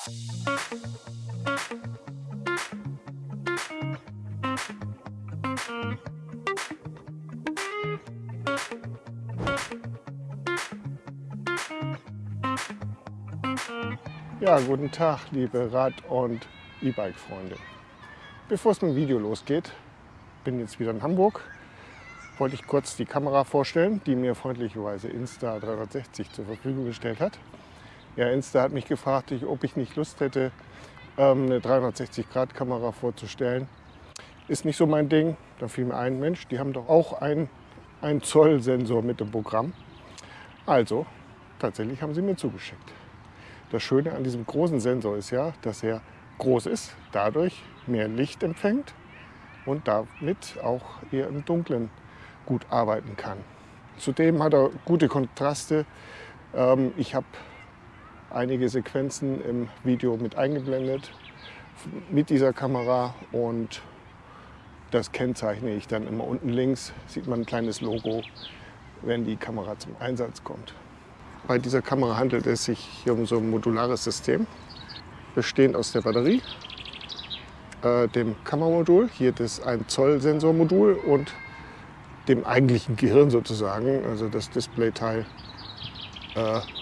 Ja, guten Tag, liebe Rad- und E-Bike-Freunde. Bevor es mit dem Video losgeht, bin jetzt wieder in Hamburg, wollte ich kurz die Kamera vorstellen, die mir freundlicherweise Insta360 zur Verfügung gestellt hat. Ja, Insta hat mich gefragt, ob ich nicht Lust hätte, ähm, eine 360-Grad-Kamera vorzustellen. Ist nicht so mein Ding. Da fiel mir ein, Mensch, die haben doch auch einen, einen Zoll-Sensor mit dem Programm. Also, tatsächlich haben sie mir zugeschickt. Das Schöne an diesem großen Sensor ist ja, dass er groß ist, dadurch mehr Licht empfängt und damit auch eher im Dunkeln gut arbeiten kann. Zudem hat er gute Kontraste. Ähm, ich habe einige Sequenzen im Video mit eingeblendet mit dieser Kamera und das kennzeichne ich dann immer unten links, sieht man ein kleines Logo, wenn die Kamera zum Einsatz kommt. Bei dieser Kamera handelt es sich hier um so ein modulares System, bestehend aus der Batterie, äh, dem Kameramodul, hier das 1 Zoll Sensormodul und dem eigentlichen Gehirn sozusagen, also das Displayteil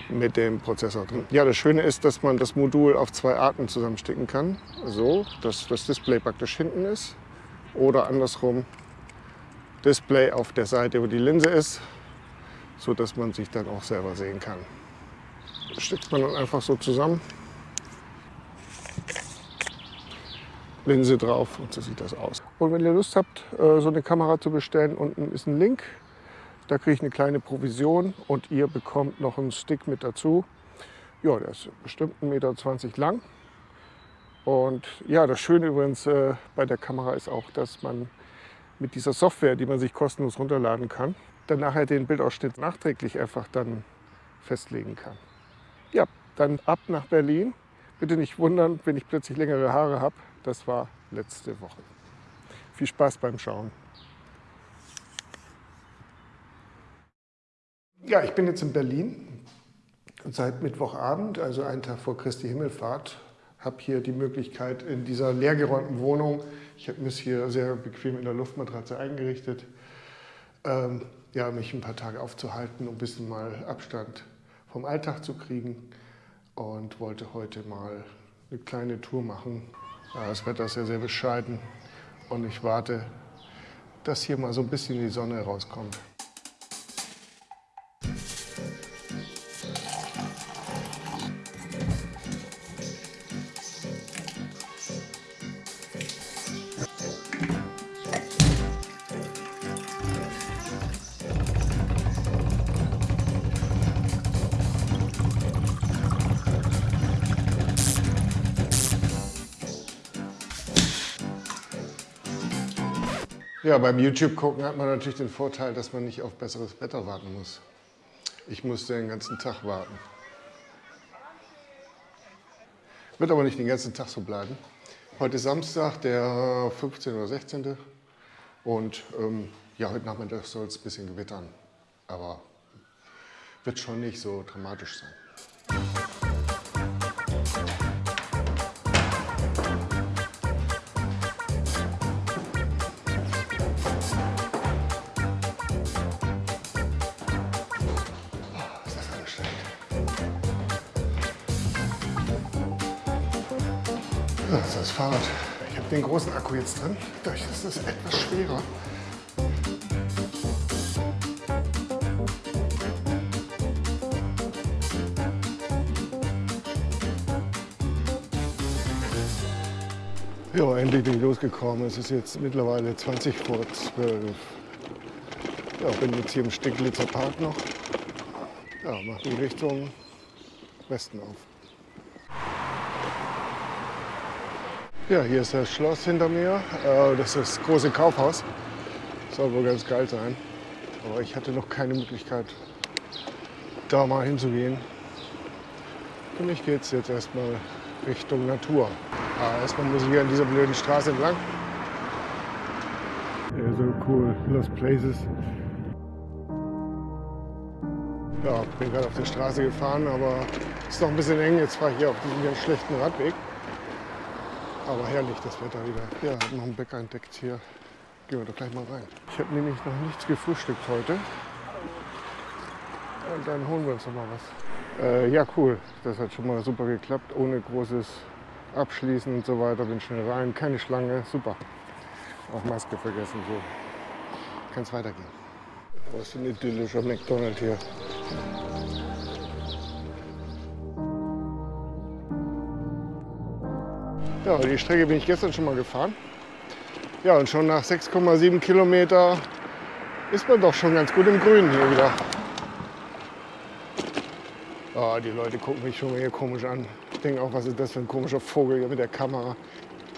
mit dem Prozessor drin. Ja, das Schöne ist, dass man das Modul auf zwei Arten zusammenstecken kann. So, dass das Display praktisch hinten ist oder andersrum Display auf der Seite, wo die Linse ist so dass man sich dann auch selber sehen kann. Das steckt man dann einfach so zusammen. Linse drauf und so sieht das aus. Und wenn ihr Lust habt, äh, so eine Kamera zu bestellen, unten ist ein Link. Da kriege ich eine kleine Provision und ihr bekommt noch einen Stick mit dazu. Ja, der ist bestimmt 1,20 Meter lang. Und ja, das Schöne übrigens äh, bei der Kamera ist auch, dass man mit dieser Software, die man sich kostenlos runterladen kann, dann nachher den Bildausschnitt nachträglich einfach dann festlegen kann. Ja, dann ab nach Berlin. Bitte nicht wundern, wenn ich plötzlich längere Haare habe. Das war letzte Woche. Viel Spaß beim Schauen. Ja, ich bin jetzt in Berlin seit Mittwochabend, also einen Tag vor Christi Himmelfahrt, habe hier die Möglichkeit in dieser leergeräumten Wohnung, ich habe es hier sehr bequem in der Luftmatratze eingerichtet, ähm, ja, mich ein paar Tage aufzuhalten, um ein bisschen mal Abstand vom Alltag zu kriegen und wollte heute mal eine kleine Tour machen. Ja, das Wetter ist ja sehr bescheiden und ich warte, dass hier mal so ein bisschen die Sonne rauskommt. Ja, beim YouTube gucken hat man natürlich den Vorteil, dass man nicht auf besseres Wetter warten muss. Ich musste den ganzen Tag warten. Wird aber nicht den ganzen Tag so bleiben. Heute ist Samstag, der 15. oder 16. Und ähm, ja, heute Nachmittag soll es ein bisschen gewittern. Aber wird schon nicht so dramatisch sein. Fahrrad. Ich habe den großen Akku jetzt drin. Dadurch ist es etwas schwerer. Ja, endlich bin ich losgekommen. Es ist jetzt mittlerweile 20 vor 12. Ja, bin jetzt hier im Steglitzer Park noch. Ja, mache die Richtung Westen auf. Ja, hier ist das Schloss hinter mir. Äh, das ist das große Kaufhaus. Soll wohl ganz geil sein. Aber ich hatte noch keine Möglichkeit, da mal hinzugehen. Für mich geht es jetzt erstmal Richtung Natur. Aber erstmal muss ich hier an dieser blöden Straße entlang. Ja, so cool. Lost Places. Ja, bin gerade auf der Straße gefahren, aber Ist noch ein bisschen eng, jetzt fahre ich hier auf diesem ganz schlechten Radweg. Aber herrlich das Wetter wieder. Ja, noch einen Bäcker entdeckt hier. Gehen wir doch gleich mal rein. Ich habe nämlich noch nichts gefrühstückt heute. Und dann holen wir uns noch mal was. Äh, ja, cool. Das hat schon mal super geklappt. Ohne großes Abschließen und so weiter. Bin schnell rein. Keine Schlange. Super. Auch Maske vergessen. So kann es weitergehen. Was für ein idyllischer McDonald's hier. Ja, die Strecke bin ich gestern schon mal gefahren. Ja, und schon nach 6,7 Kilometer ist man doch schon ganz gut im Grünen hier wieder. Oh, die Leute gucken mich schon hier komisch an. Ich denke auch, was ist das für ein komischer Vogel hier mit der Kamera.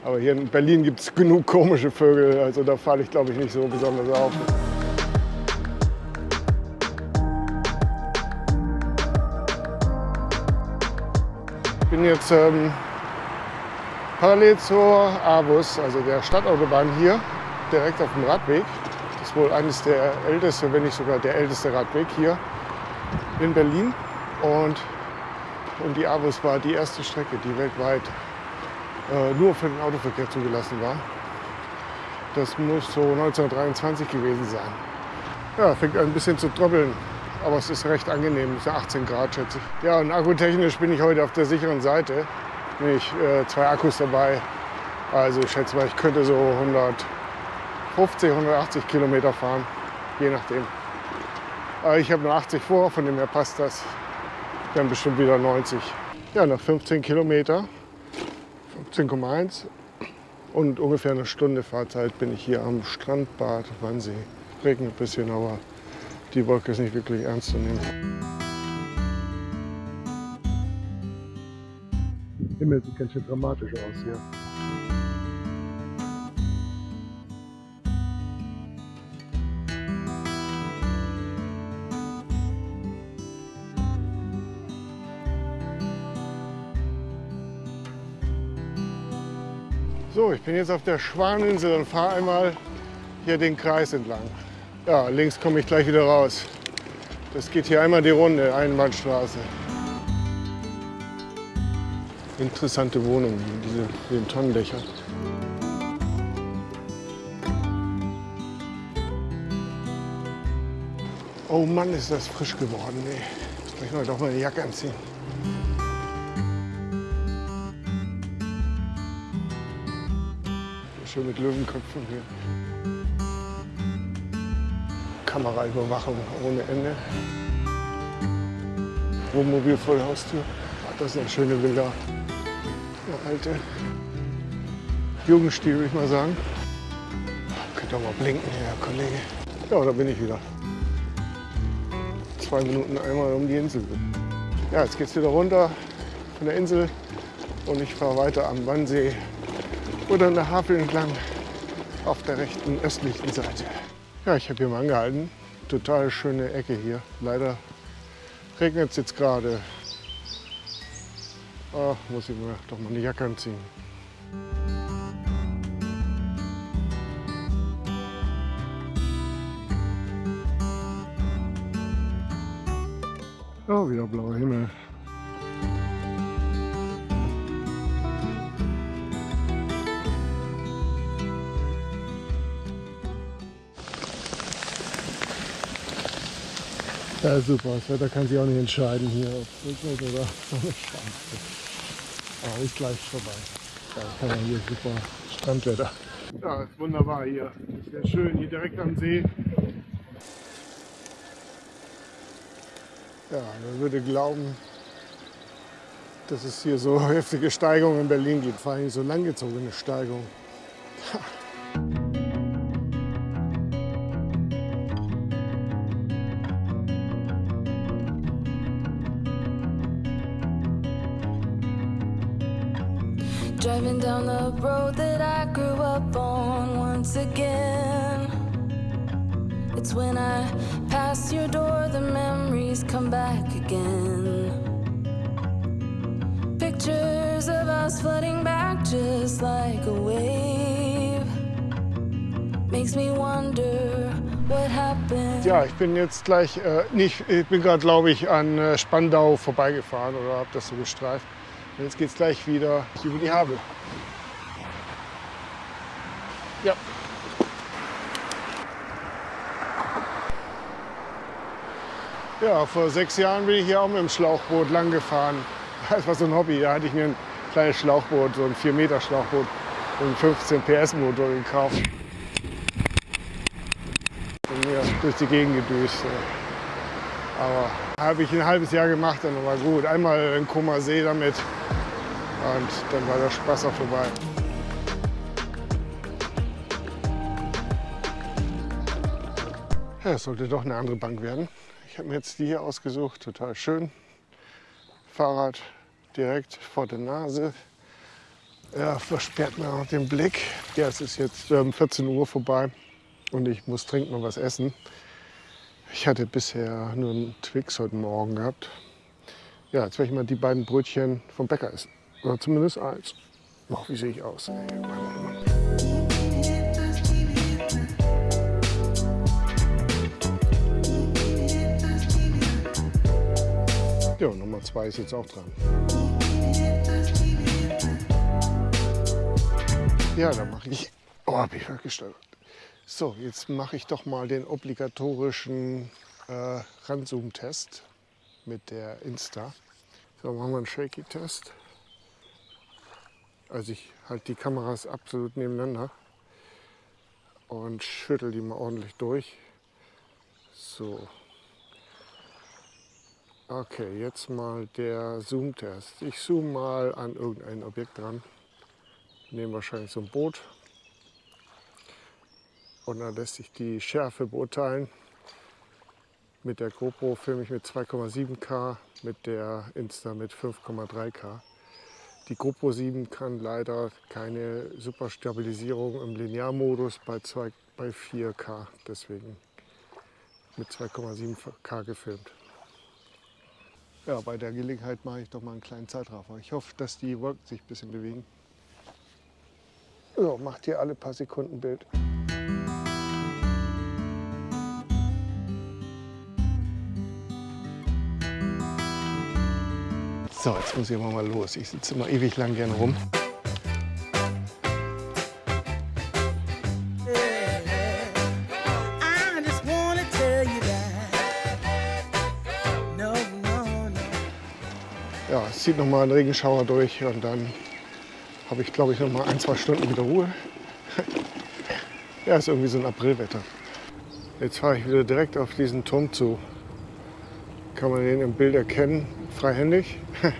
Aber hier in Berlin gibt es genug komische Vögel, also da falle ich glaube ich nicht so besonders auf. Ich bin jetzt ähm, parallel zur AWUS, also der Stadtautobahn hier, direkt auf dem Radweg. Das ist wohl eines der ältesten, wenn nicht sogar der älteste Radweg hier in Berlin. Und, und die AWUS war die erste Strecke, die weltweit äh, nur für den Autoverkehr zugelassen war. Das muss so 1923 gewesen sein. Ja, fängt ein bisschen zu tröppeln, aber es ist recht angenehm. Es sind 18 Grad, schätze ich. Ja, und akkutechnisch bin ich heute auf der sicheren Seite. Nämlich äh, zwei Akkus dabei. Also ich schätze mal, ich könnte so 150, 180 Kilometer fahren, je nachdem. Aber ich habe nur 80 vor, von dem her passt das. Haben bestimmt wieder 90. Ja, nach 15 Kilometer 15,1 und ungefähr eine Stunde Fahrzeit bin ich hier am Strandbad Wannsee. Regnet ein bisschen, aber die Wolke ist nicht wirklich ernst zu nehmen. Himmel sieht ganz schön dramatisch aus hier. So, ich bin jetzt auf der Schwaninsel und fahre einmal hier den Kreis entlang. Ja, links komme ich gleich wieder raus. Das geht hier einmal die Runde, Einbahnstraße. Interessante Wohnung, diese, diese Tonnendächer. Oh Mann, ist das frisch geworden. Ey. Ich mal doch mal eine Jacke anziehen. Schön mit Löwenköpfen hier. Kameraüberwachung ohne Ende. Wohnmobil voll Haustür. Das sind schöne Bilder. Alte Jugendstil, würde ich mal sagen. Könnt ihr mal blinken hier, Herr Kollege. Ja, da bin ich wieder. Zwei Minuten einmal um die Insel. Ja, jetzt geht's wieder runter von der Insel und ich fahre weiter am Wannsee oder an der Havel entlang auf der rechten östlichen Seite. Ja, ich habe hier mal angehalten. Total schöne Ecke hier. Leider regnet es jetzt gerade. Ach, muss ich mir doch mal eine Jacke anziehen. Oh, wieder blauer Himmel. Ja, super. Das Wetter kann sich auch nicht entscheiden hier, ob es regnet oder Sonne scheint. Aber ist gleich vorbei. Da kann man hier super Strandwetter. Ja, ist wunderbar hier. Sehr schön, hier direkt am See. Ja, man würde glauben, dass es hier so heftige Steigungen in Berlin gibt. Vor allem so langgezogene Steigungen. Driving down the road that I grew up on once again. It's when I pass your door, the memories come back again. Pictures of us flooding back just like a wave. Makes me wonder Ja, ich bin jetzt gleich, äh, nicht, ich bin gerade, glaube ich, an äh, Spandau vorbeigefahren oder habe das so gestreift. Und jetzt geht es gleich wieder über die Havel. Ja. Ja, vor sechs Jahren bin ich hier auch mit dem Schlauchboot lang gefahren. Das war so ein Hobby. Da hatte ich mir ein kleines Schlauchboot, so ein 4 Meter Schlauchboot und einen 15 PS Motor gekauft mir durch die Gegend gedüst. Aber habe ich ein halbes Jahr gemacht, dann war gut. Einmal in Koma See damit und dann war der Spaß auch vorbei. Ja, es sollte doch eine andere Bank werden. Ich habe mir jetzt die hier ausgesucht, total schön. Fahrrad direkt vor der Nase. Ja, versperrt mir auch den Blick. Ja, es ist jetzt ähm, 14 Uhr vorbei und ich muss trinken und was essen. Ich hatte bisher nur einen Twix heute Morgen gehabt. Ja, jetzt werde ich mal die beiden Brötchen vom Bäcker essen. Oder zumindest eins. Oh, wie sehe ich aus? Ja, Nummer zwei ist jetzt auch dran. Ja, da mache ich. Oh, hab ich gesteuert. So, jetzt mache ich doch mal den obligatorischen äh, Ranzoom-Test mit der Insta. So, machen wir einen Shaky-Test. Also ich halte die Kameras absolut nebeneinander und schüttel die mal ordentlich durch. So. Okay, jetzt mal der Zoom-Test. Ich zoome mal an irgendein Objekt dran. Nehme wahrscheinlich so ein Boot und dann lässt sich die Schärfe beurteilen. Mit der GoPro filme ich mit 2,7K, mit der Insta mit 5,3K. Die GoPro 7 kann leider keine Superstabilisierung im Linearmodus bei, 2, bei 4K, deswegen mit 2,7K gefilmt. Ja, bei der Gelegenheit mache ich doch mal einen kleinen Zeitraffer. Ich hoffe, dass die Wolken sich ein bisschen bewegen. So, macht hier alle paar Sekunden Bild. So, jetzt muss ich aber mal los. Ich sitze immer ewig lang gern rum. Ja, es zieht noch mal ein Regenschauer durch und dann habe ich, glaube ich, noch mal ein, zwei Stunden wieder Ruhe. ja, ist irgendwie so ein Aprilwetter. Jetzt fahre ich wieder direkt auf diesen Turm zu. Kann man den im Bild erkennen freihändig.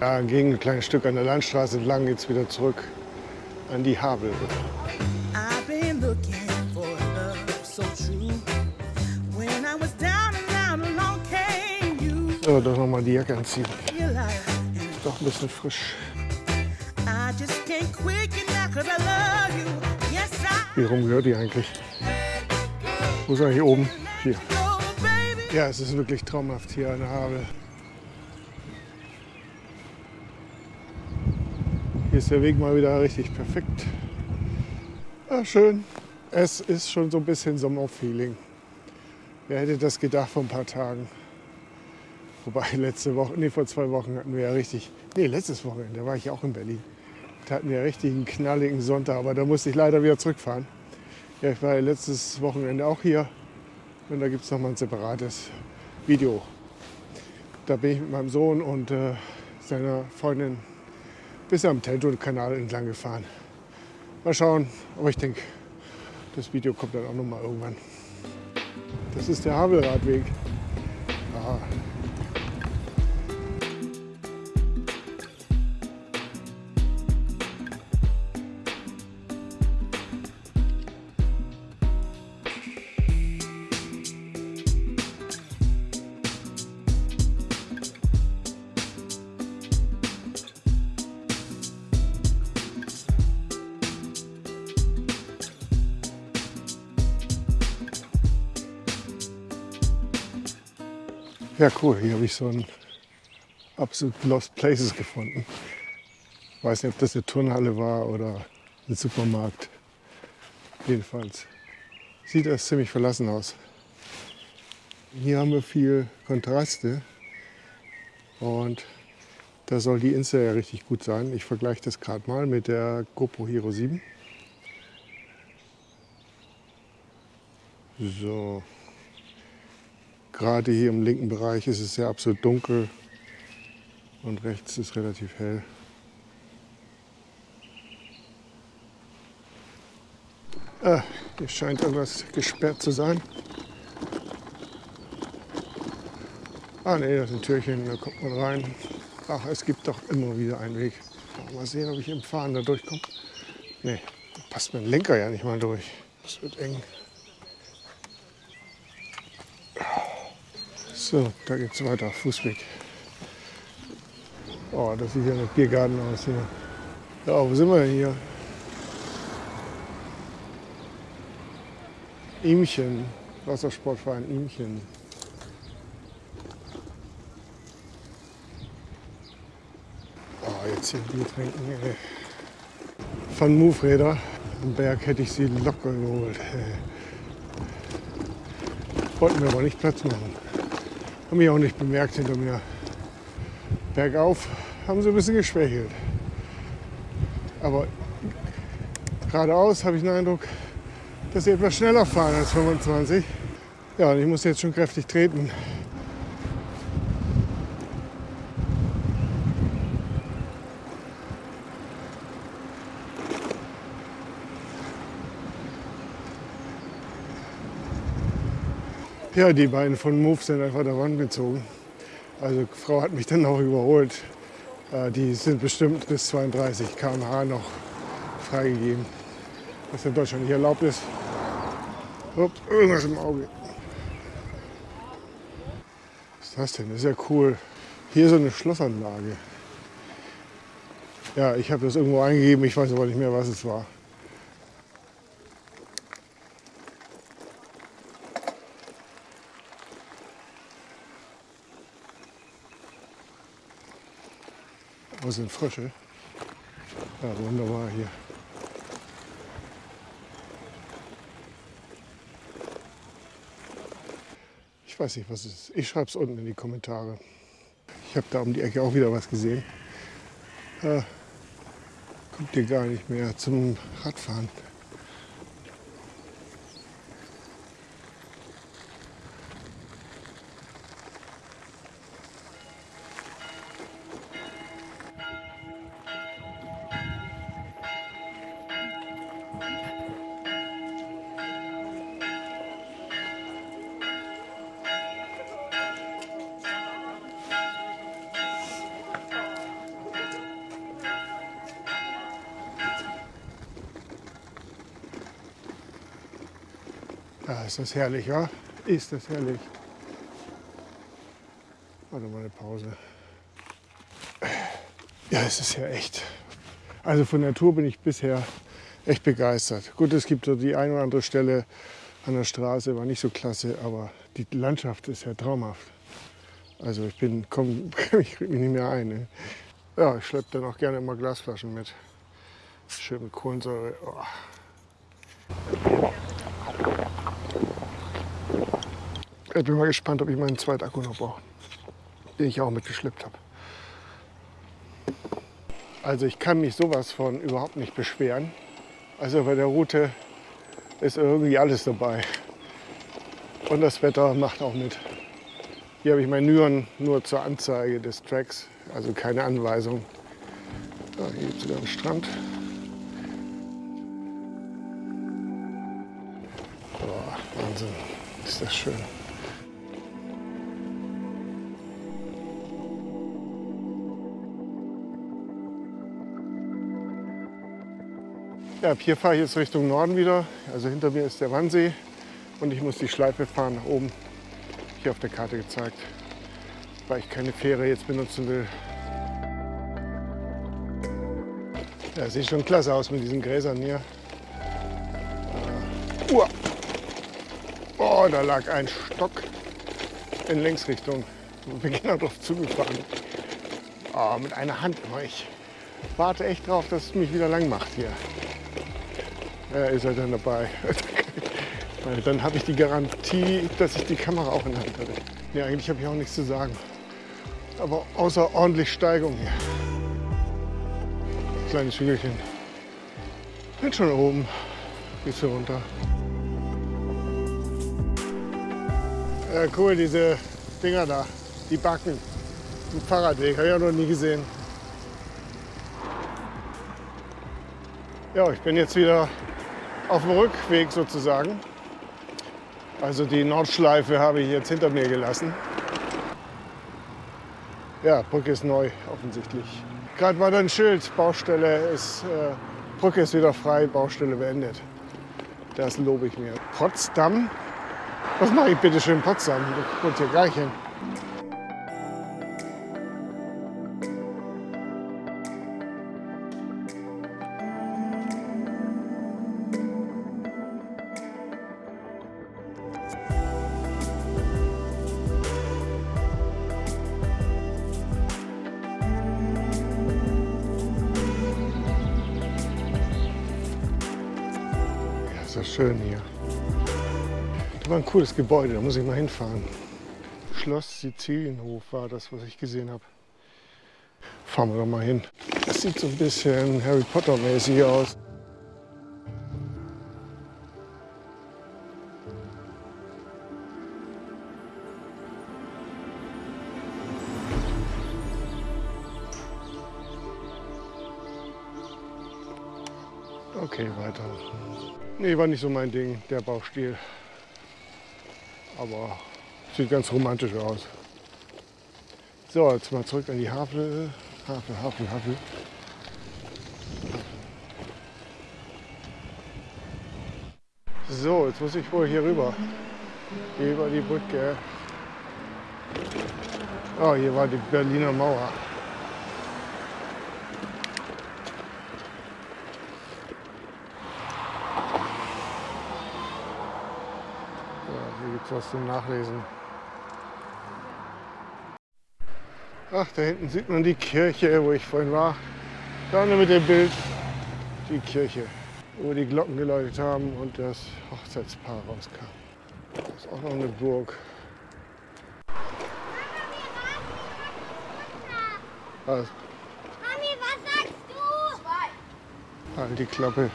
ja, ging ein kleines Stück an der Landstraße entlang, geht es wieder zurück an die Havel. So, doch noch mal die Jacke anziehen. Doch ein bisschen frisch. Wie rum gehört die eigentlich? Wo ist er hier oben? Hier. Ja, es ist wirklich traumhaft hier an der Havel. Hier ist der Weg mal wieder richtig perfekt. Ja, schön. Es ist schon so ein bisschen Sommerfeeling. Wer hätte das gedacht vor ein paar Tagen? Wobei letzte Woche, nee, vor zwei Wochen hatten wir ja richtig, nee, letztes Wochenende, war ich auch in Berlin. Da hatten wir richtig einen knalligen Sonntag, aber da musste ich leider wieder zurückfahren. Ja, ich war ja letztes Wochenende auch hier und da gibt es nochmal ein separates Video. Da bin ich mit meinem Sohn und äh, seiner Freundin bis am Tento-Kanal entlang gefahren. Mal schauen, aber ich denke, das Video kommt dann auch nochmal irgendwann. Das ist der Havelradweg. Ja, cool. Hier habe ich so ein absolut Lost Places gefunden. Ich weiß nicht, ob das eine Turnhalle war oder ein Supermarkt. Jedenfalls sieht das ziemlich verlassen aus. Hier haben wir viel Kontraste und da soll die Insta ja richtig gut sein. Ich vergleiche das gerade mal mit der GoPro Hero 7. So, gerade hier im linken Bereich ist es ja absolut dunkel und rechts ist relativ hell. Ah, hier scheint irgendwas gesperrt zu sein. Ah ne, das ist ein Türchen, da kommt man rein. Ach, es gibt doch immer wieder einen Weg. Mal sehen, ob ich im Fahren da durchkomme. Ne, da passt mein Lenker ja nicht mal durch. Das wird eng. So, da geht's weiter, Fußweg. Oh, das sieht ja nach Biergarten aus hier. Ja, wo sind wir denn hier? Ihmchen, Wassersportverein Ihmchen. Oh, jetzt hier Bier trinken. Ey. Von Moveräder am Berg hätte ich sie locker geholt. Wollten wir aber nicht Platz machen. Haben mich auch nicht bemerkt hinter mir. Bergauf haben sie ein bisschen geschwächelt. Aber geradeaus habe ich den Eindruck, dass sie etwas schneller fahren als 25. Ja, und ich muss jetzt schon kräftig treten. Ja, die beiden von Move sind einfach der Wand gezogen. Also die Frau hat mich dann auch überholt. Äh, die sind bestimmt bis 32 km/h noch freigegeben was in Deutschland nicht erlaubt ist. Ups, irgendwas im Auge. Was ist das denn? Das ist ja cool. Hier so eine Schlossanlage. Ja, ich habe das irgendwo eingegeben, ich weiß aber nicht mehr, was es war. Wo sind Frösche? Ja, wunderbar hier. Ich weiß nicht, was es ist. Ich schreibe es unten in die Kommentare. Ich habe da um die Ecke auch wieder was gesehen. Äh, kommt hier gar nicht mehr zum Radfahren. Ist das herrlich, wa? Ist das herrlich. Warte mal eine Pause. Ja, es ist ja echt. Also von der Tour bin ich bisher echt begeistert. Gut, es gibt so die eine oder andere Stelle an der Straße, war nicht so klasse, aber die Landschaft ist ja traumhaft. Also ich bin, komm, ich krieg mich nicht mehr ein. Ne? Ja, ich schleppe dann auch gerne immer Glasflaschen mit. Schön mit Kohlensäure. Oh. Ich bin mal gespannt, ob ich meinen zweiten Akku noch brauche, den ich auch mitgeschleppt habe. Also ich kann mich sowas von überhaupt nicht beschweren. Also bei der Route ist irgendwie alles dabei. Und das Wetter macht auch mit. Hier habe ich mein Nyon nur zur Anzeige des Tracks, also keine Anweisung. Ja, hier gibt es wieder einen Strand. Boah, Wahnsinn, ist das schön. Ja, hier fahre ich jetzt Richtung Norden wieder. Also hinter mir ist der Wannsee und ich muss die Schleife fahren nach oben. Hier auf der Karte gezeigt, weil ich keine Fähre jetzt benutzen will. Ja, sieht schon klasse aus mit diesen Gräsern hier. Uh. Oh, da lag ein Stock in Längsrichtung. Ich bin genau drauf zugefahren. Oh, mit einer Hand. Ich warte echt drauf, dass es mich wieder lang macht hier. Ja, ist er dann dabei. Weil dann habe ich die Garantie, dass ich die Kamera auch in der Hand hatte. Ja, eigentlich habe ich auch nichts zu sagen. Aber außerordentlich Steigung hier. Kleines Hügelchen. Bin schon oben. Gehst du runter. Ja, cool, diese Dinger da. Die Backen. Ein Fahrradweg. Habe ich auch noch nie gesehen. Ja, ich bin jetzt wieder auf dem Rückweg sozusagen. Also die Nordschleife habe ich jetzt hinter mir gelassen. Ja, Brücke ist neu offensichtlich. Gerade war da ein Schild, Baustelle ist, äh, Brücke ist wieder frei, Baustelle beendet. Das lobe ich mir. Potsdam? Was mache ich bitte schön in Potsdam? Ich wohne hier gar nicht hin. Das schön hier. Das war ein cooles Gebäude, da muss ich mal hinfahren. Schloss Sizilienhof war das, was ich gesehen habe. Fahren wir doch mal hin. Das sieht so ein bisschen Harry Potter mäßig aus. Okay, weiter. Nee, war nicht so mein Ding, der Baustil. Aber sieht ganz romantisch aus. So, jetzt mal zurück an die Havel. Havel, Havel, Havel. So, jetzt muss ich wohl hier rüber. Hier über die Brücke. Oh, hier war die Berliner Mauer. Ja, hier gibt es was zum Nachlesen. Ach, da hinten sieht man die Kirche, wo ich vorhin war. Da mit dem Bild die Kirche, wo die Glocken geläutet haben und das Hochzeitspaar rauskam. Das ist auch noch eine Burg. Also, Mami, was sagst du? halt die Klappe.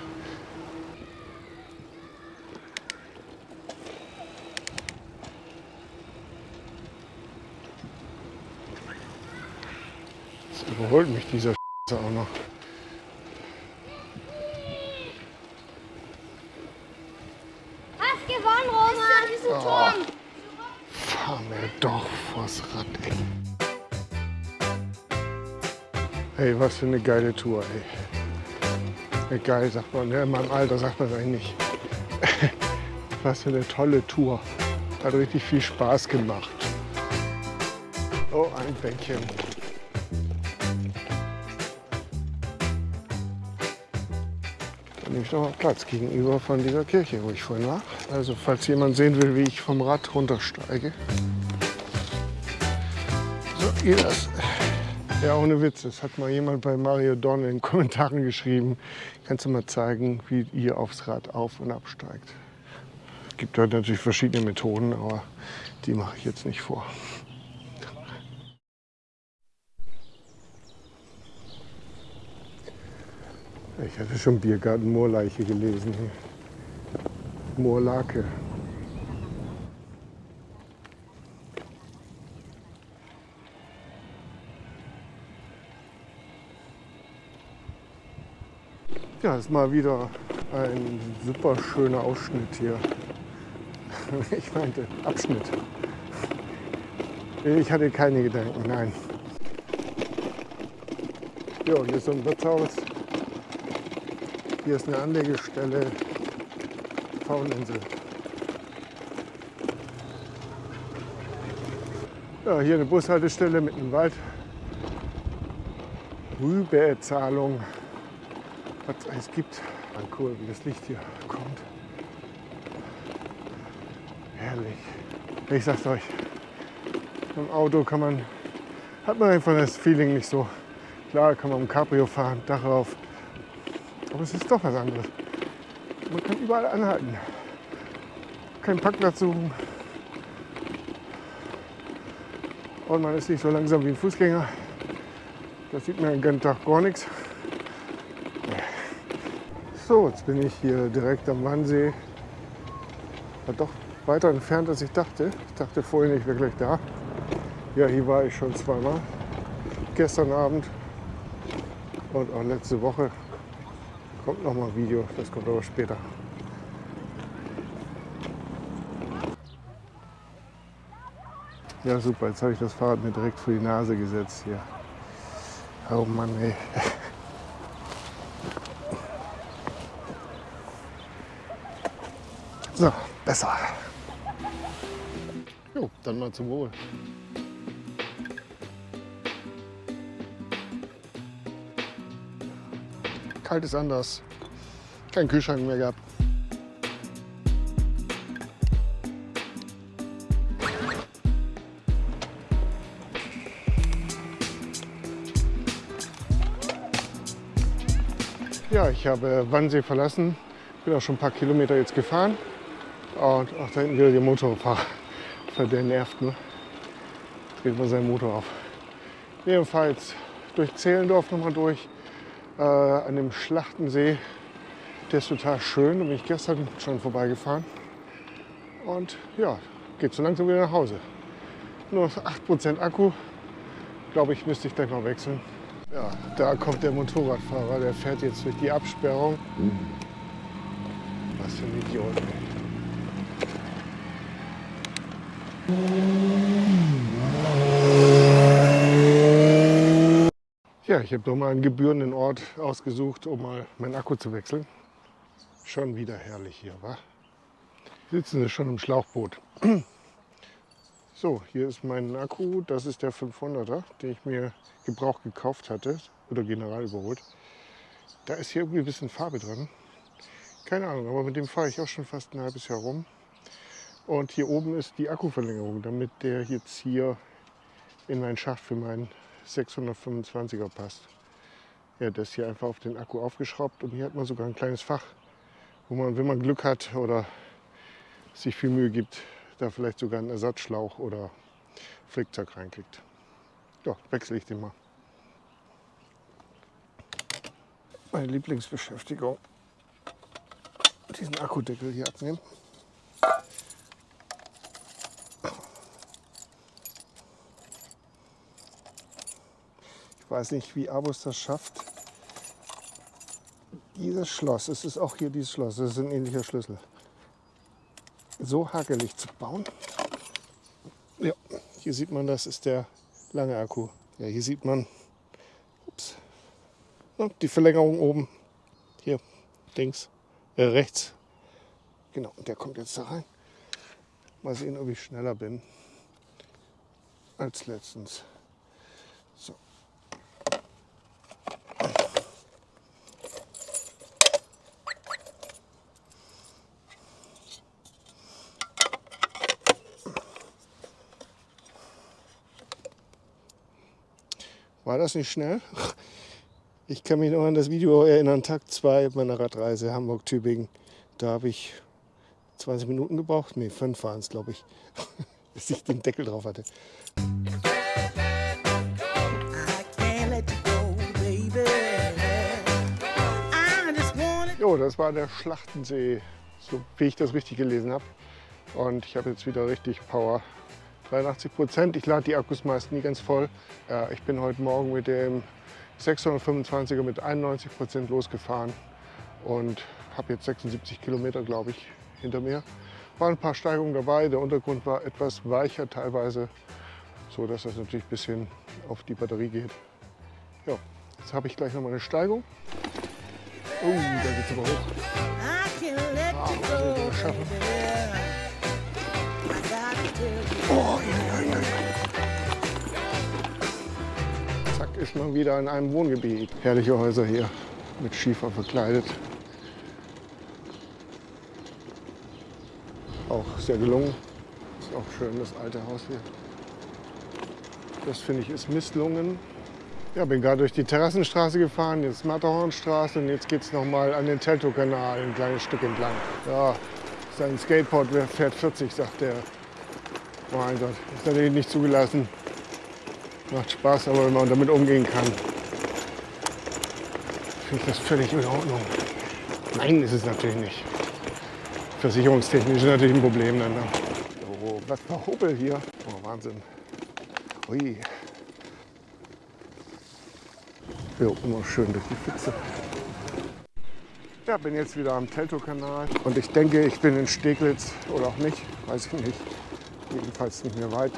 Jetzt überholt mich dieser auch noch. Hast gewonnen, Roman. Diesen Turm. Fahr mir doch vors Rad, ey. Ey, was für eine geile Tour, ey. Geil, sagt man. Ja, in meinem Alter sagt man das eigentlich nicht. was für eine tolle Tour. Hat richtig viel Spaß gemacht. Oh, ein Bänkchen. Da nehme ich noch mal Platz gegenüber von dieser Kirche, wo ich vorhin war. Also falls jemand sehen will, wie ich vom Rad runtersteige. So, ihr das. Ja, ohne Witz, das hat mal jemand bei Mario Dorn in den Kommentaren geschrieben. Kannst du mal zeigen, wie ihr aufs Rad auf- und absteigt? Es gibt halt natürlich verschiedene Methoden, aber die mache ich jetzt nicht vor. Ich hatte schon Biergarten Moorleiche gelesen. hier. Moorlake. Ja, ist mal wieder ein super schöner Ausschnitt hier. Ich meinte Abschnitt. Ich hatte keine Gedanken, nein. Jo, hier ist so ein Wirtshaus. Hier ist eine Anlegestelle. Fauninsel. Ja, hier eine Bushaltestelle mitten im Wald. Rübezahlung. Was es alles gibt. Ah, cool, wie das Licht hier kommt. Herrlich. Ich sag's euch. Im Auto kann man, hat man einfach das Feeling nicht so. Klar kann man im Cabrio fahren, Dach rauf. Aber es ist doch was anderes. Man kann überall anhalten. Kein Parkplatz suchen. Und man ist nicht so langsam wie ein Fußgänger. Das sieht man den ganzen Tag gar nichts. So, jetzt bin ich hier direkt am Wannsee. War doch weiter entfernt, als ich dachte. Ich dachte vorhin, ich wäre gleich da. Ja, hier war ich schon zweimal. Gestern Abend und auch letzte Woche. Kommt noch mal ein Video, das kommt aber später. Ja, super, jetzt habe ich das Fahrrad mir direkt vor die Nase gesetzt hier. Oh Mann, ey. So, besser. Jo, dann mal zum Wohl. Kalt ist anders. Kein Kühlschrank mehr gehabt. Ja, ich habe Wannsee verlassen. Bin auch schon ein paar Kilometer jetzt gefahren. Und auch da hinten wieder der Motorfahrer. Der nervt nur. Dreht mal seinen Motor auf. Jedenfalls durch Zehlendorf nochmal durch. Äh, an dem Schlachtensee. Der ist total schön. Da bin ich gestern schon vorbeigefahren. Und ja, geht so langsam wieder nach Hause. Nur 8% Akku. Glaube ich, müsste ich gleich mal wechseln. Ja, da kommt der Motorradfahrer, der fährt jetzt durch die Absperrung. Was für ein Idiot. Ja, ich habe doch mal einen gebührenden Ort ausgesucht, um mal meinen Akku zu wechseln. Schon wieder herrlich hier, wa? Sitzen sie schon im Schlauchboot. So, hier ist mein Akku. Das ist der 500er, den ich mir Gebrauch gekauft hatte oder general überholt. Da ist hier irgendwie ein bisschen Farbe dran. Keine Ahnung, aber mit dem fahre ich auch schon fast ein halbes Jahr rum. Und hier oben ist die Akkuverlängerung, damit der jetzt hier in meinen Schacht für meinen 625er passt. Ja, das hier einfach auf den Akku aufgeschraubt und hier hat man sogar ein kleines Fach, wo man, wenn man Glück hat oder sich viel Mühe gibt, da vielleicht sogar einen Ersatzschlauch oder Flickzeug reinkriegt. Ja, wechsle ich den mal. Meine Lieblingsbeschäftigung, diesen Akkudeckel hier abnehmen. Weiß nicht, wie Abus das schafft. Dieses Schloss, es ist auch hier dieses Schloss, das ist ein ähnlicher Schlüssel so hakelig zu bauen. Ja, hier sieht man, das ist der lange Akku. Ja, hier sieht man ups, die Verlängerung oben. Hier, links, äh, rechts. Genau, der kommt jetzt da rein. Mal sehen, ob ich schneller bin als letztens. War das nicht schnell? Ich kann mich noch an das Video erinnern, Tag 2 meiner Radreise Hamburg-Tübingen. Da habe ich 20 Minuten gebraucht, nee, 5 waren es, glaube ich, bis ich den Deckel drauf hatte. Jo, das war der Schlachtensee, so wie ich das richtig gelesen habe. Und ich habe jetzt wieder richtig Power. 83 Prozent. Ich lade die Akkus meist nie ganz voll. ich bin heute Morgen mit dem 625er mit 91 Prozent losgefahren und habe jetzt 76 Kilometer, glaube ich, hinter mir. Waren ein paar Steigungen dabei. Der Untergrund war etwas weicher teilweise, so dass das natürlich ein bisschen auf die Batterie geht. Ja, jetzt habe ich gleich noch mal eine Steigung. Oh, da geht es aber hoch. Ah, wir schaffen. Oh, ja, ja, ja. Zack, ist man wieder in einem Wohngebiet. Herrliche Häuser hier, mit Schiefer verkleidet. Auch sehr gelungen. Ist auch schön, das alte Haus hier. Das finde ich ist Misslungen. Ja, bin gerade durch die Terrassenstraße gefahren, jetzt Matterhornstraße und jetzt geht es nochmal an den Teltow-Kanal ein kleines Stück entlang. Ja, sein Skateboard fährt 40, sagt der. Mein Gott, ist natürlich nicht zugelassen. Macht Spaß, aber wenn man damit umgehen kann, finde ich das völlig in Ordnung. Nein, ist es natürlich nicht. Versicherungstechnisch ist natürlich ein Problem dann. Ne? Oh, was für Hobel hier. Oh, Wahnsinn. Ui. Jo, immer schön durch die Pfütze. Ja, bin jetzt wieder am Teltow-Kanal und ich denke, ich bin in Steglitz oder auch nicht, weiß ich nicht. Jedenfalls nicht mehr weit.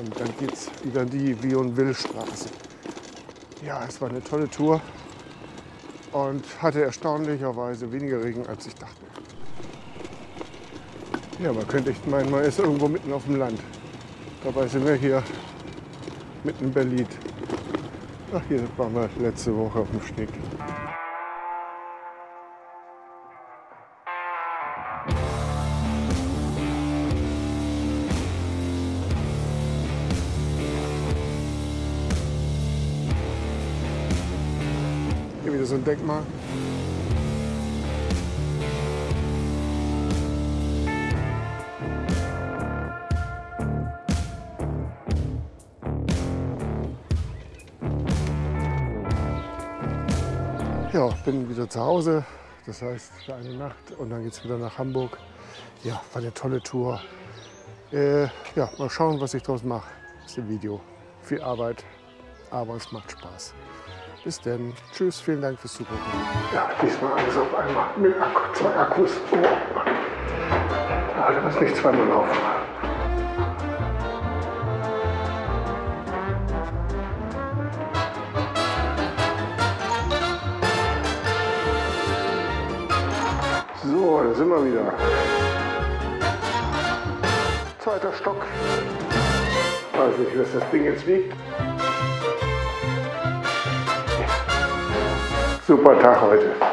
Und dann geht es wieder die Vion-Will-Straße. Ja, es war eine tolle Tour und hatte erstaunlicherweise weniger Regen, als ich dachte. Ja, man könnte echt meinen, man ist irgendwo mitten auf dem Land. Dabei sind wir hier mitten in Berlin. Ach, hier waren wir letzte Woche auf dem Steg. Denkmal. Ja, bin wieder zu Hause. Das heißt, für eine Nacht und dann geht es wieder nach Hamburg. Ja, war eine tolle Tour. Äh, ja, mal schauen, was ich daraus mache. Das ist ein Video. Viel Arbeit, aber es macht Spaß. Bis dann. Tschüss, vielen Dank fürs Zugucken. Ja, diesmal alles auf einmal mit Akku, zwei Akkus. Oh. Ja, muss nicht zweimal laufen. So, da sind wir wieder. Zweiter Stock. Weiß nicht, was das Ding jetzt wiegt. Super Tag heute.